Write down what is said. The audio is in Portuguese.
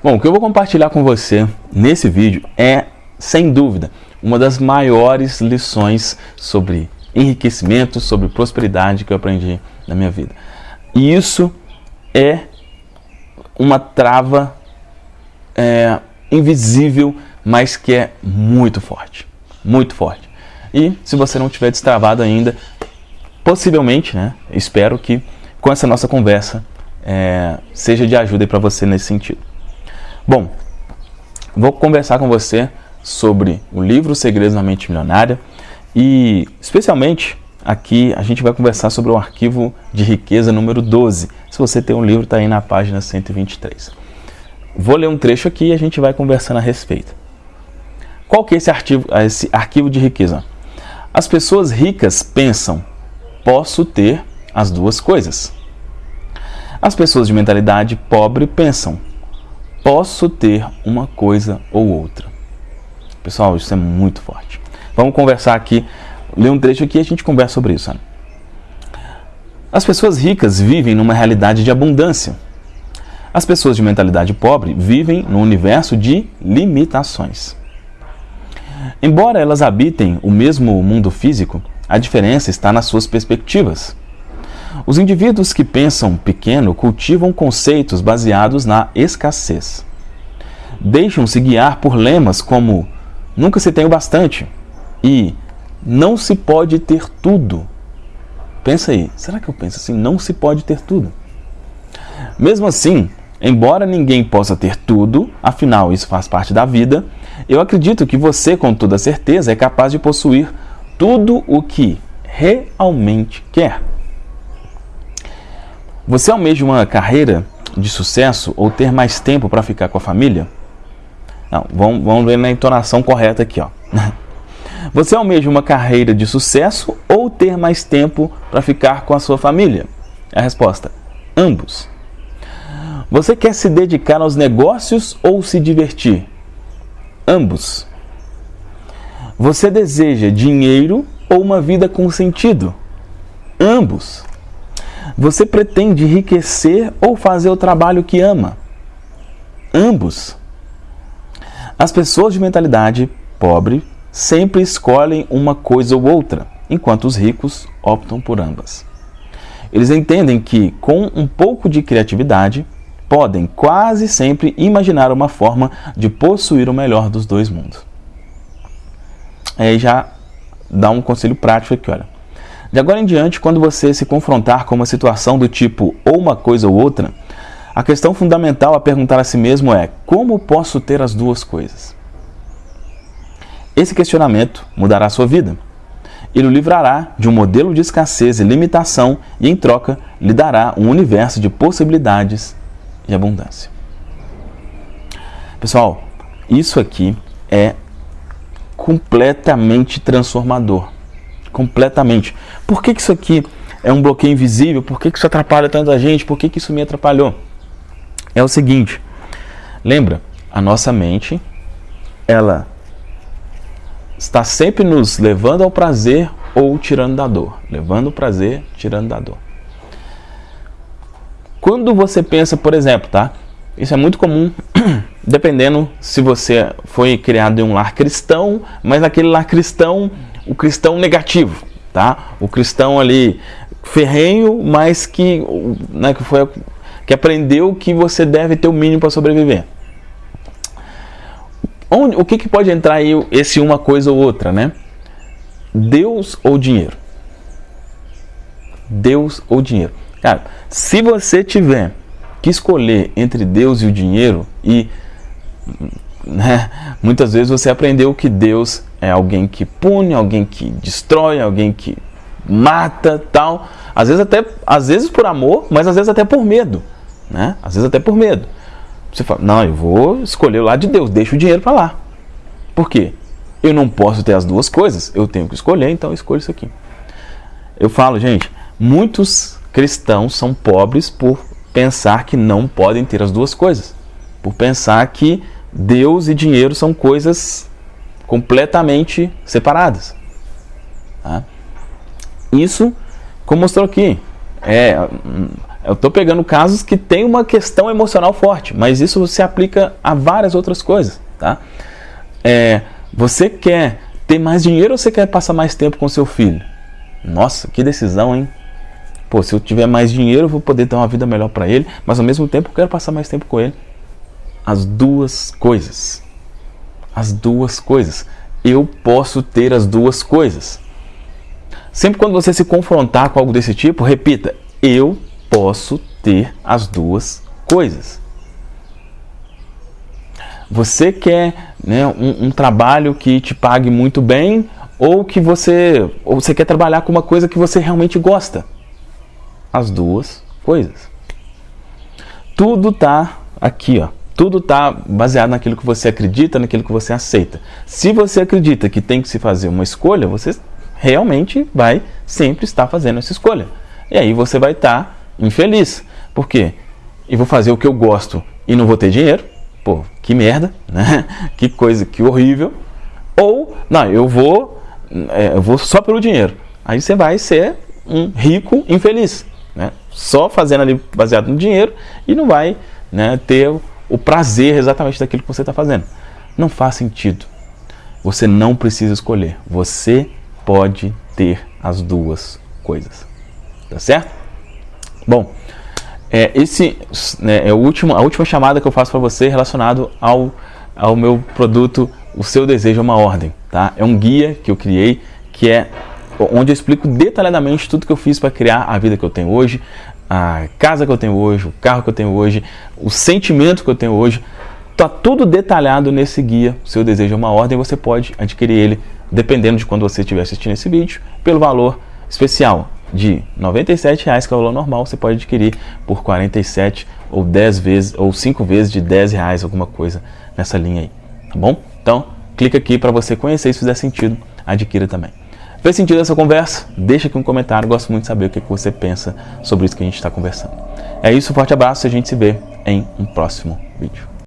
Bom, o que eu vou compartilhar com você nesse vídeo é, sem dúvida, uma das maiores lições sobre enriquecimento, sobre prosperidade que eu aprendi na minha vida. E isso é uma trava é, invisível, mas que é muito forte, muito forte. E se você não tiver destravado ainda, possivelmente, né, espero que com essa nossa conversa é, seja de ajuda para você nesse sentido. Bom, vou conversar com você sobre o livro Segredos na Mente Milionária e, especialmente, aqui a gente vai conversar sobre o arquivo de riqueza número 12. Se você tem um livro, está aí na página 123. Vou ler um trecho aqui e a gente vai conversando a respeito. Qual que é esse arquivo, esse arquivo de riqueza? As pessoas ricas pensam, posso ter as duas coisas. As pessoas de mentalidade pobre pensam, posso ter uma coisa ou outra. Pessoal, isso é muito forte. Vamos conversar aqui, ler um trecho aqui e a gente conversa sobre isso. Né? As pessoas ricas vivem numa realidade de abundância. As pessoas de mentalidade pobre vivem num universo de limitações. Embora elas habitem o mesmo mundo físico, a diferença está nas suas perspectivas. Os indivíduos que pensam pequeno cultivam conceitos baseados na escassez. Deixam-se guiar por lemas como nunca se tem o bastante e não se pode ter tudo. Pensa aí, será que eu penso assim? Não se pode ter tudo. Mesmo assim, embora ninguém possa ter tudo, afinal isso faz parte da vida, eu acredito que você, com toda certeza, é capaz de possuir tudo o que realmente quer. Você almeja uma carreira de sucesso ou ter mais tempo para ficar com a família? Não, vamos, vamos ver na entonação correta aqui. Ó. Você almeja uma carreira de sucesso ou ter mais tempo para ficar com a sua família? A resposta: ambos. Você quer se dedicar aos negócios ou se divertir? Ambos. Você deseja dinheiro ou uma vida com sentido? Ambos. Você pretende enriquecer ou fazer o trabalho que ama? Ambos. As pessoas de mentalidade pobre sempre escolhem uma coisa ou outra, enquanto os ricos optam por ambas. Eles entendem que, com um pouco de criatividade, podem quase sempre imaginar uma forma de possuir o melhor dos dois mundos. Aí já dá um conselho prático aqui, olha. De agora em diante, quando você se confrontar com uma situação do tipo ou uma coisa ou outra, a questão fundamental a perguntar a si mesmo é: como posso ter as duas coisas? Esse questionamento mudará a sua vida. Ele o livrará de um modelo de escassez e limitação e, em troca, lhe dará um universo de possibilidades e abundância. Pessoal, isso aqui é completamente transformador completamente. Por que, que isso aqui é um bloqueio invisível? Por que, que isso atrapalha tanta gente? Por que, que isso me atrapalhou? É o seguinte, lembra, a nossa mente, ela está sempre nos levando ao prazer ou tirando da dor. Levando o prazer, tirando da dor. Quando você pensa, por exemplo, tá? Isso é muito comum, dependendo se você foi criado em um lar cristão, mas naquele lar cristão o cristão negativo, tá? O cristão ali ferrenho, mas que, né, que, foi, que aprendeu que você deve ter o mínimo para sobreviver. Onde, o que, que pode entrar aí esse uma coisa ou outra, né? Deus ou dinheiro? Deus ou dinheiro? Cara, se você tiver que escolher entre Deus e o dinheiro e né, muitas vezes você aprendeu que Deus é alguém que pune, alguém que destrói, alguém que mata, tal. Às vezes até, às vezes por amor, mas às vezes até por medo, né? Às vezes até por medo. Você fala: "Não, eu vou escolher o lado de Deus, deixa o dinheiro para lá". Por quê? Eu não posso ter as duas coisas, eu tenho que escolher, então eu escolho isso aqui. Eu falo, gente, muitos cristãos são pobres por pensar que não podem ter as duas coisas, por pensar que Deus e dinheiro são coisas completamente separadas. Tá? Isso, como mostrou aqui, é, eu estou pegando casos que tem uma questão emocional forte, mas isso se aplica a várias outras coisas, tá? É, você quer ter mais dinheiro ou você quer passar mais tempo com seu filho? Nossa, que decisão, hein? Pô, se eu tiver mais dinheiro, eu vou poder dar uma vida melhor para ele, mas ao mesmo tempo eu quero passar mais tempo com ele. As duas coisas. As duas coisas. Eu posso ter as duas coisas. Sempre quando você se confrontar com algo desse tipo, repita: eu posso ter as duas coisas. Você quer né, um, um, trabalho que te pague muito bem ou que você ou você quer trabalhar com uma coisa que você realmente gosta? As duas coisas. Tudo está aqui, ó. Tudo está baseado naquilo que você acredita, naquilo que você aceita. Se você acredita que tem que se fazer uma escolha, você realmente vai sempre estar fazendo essa escolha. E aí você vai estar infeliz. Por quê? Eu vou fazer o que eu gosto e não vou ter dinheiro. Pô, que merda, né? Que coisa, que horrível. Ou, não, eu vou, é, eu vou só pelo dinheiro. Aí você vai ser um rico infeliz, né? Só fazendo ali baseado no dinheiro e não vai né, ter o prazer exatamente daquilo que você está fazendo. Não faz sentido. Você não precisa escolher. Você pode ter as duas coisas. Tá certo? Bom, é, esse né, é o último, a última chamada que eu faço para você relacionado ao, ao meu produto O Seu Desejo é uma Ordem. Tá? É um guia que eu criei que é onde eu explico detalhadamente tudo que eu fiz para criar a vida que eu tenho hoje, a casa que eu tenho hoje, o carro que eu tenho hoje, o sentimento que eu tenho hoje. Está tudo detalhado nesse guia. O seu desejo é uma ordem, você pode adquirir ele, dependendo de quando você estiver assistindo esse vídeo, pelo valor especial de R$ 97,00, que é o valor normal, você pode adquirir por 47 ou 10 vezes ou 5 vezes de 10 reais, alguma coisa nessa linha aí, tá bom? Então, clica aqui para você conhecer, se fizer sentido, adquira também. Fez sentido essa conversa? Deixa aqui um comentário, gosto muito de saber o que você pensa sobre isso que a gente está conversando. É isso, forte abraço e a gente se vê em um próximo vídeo.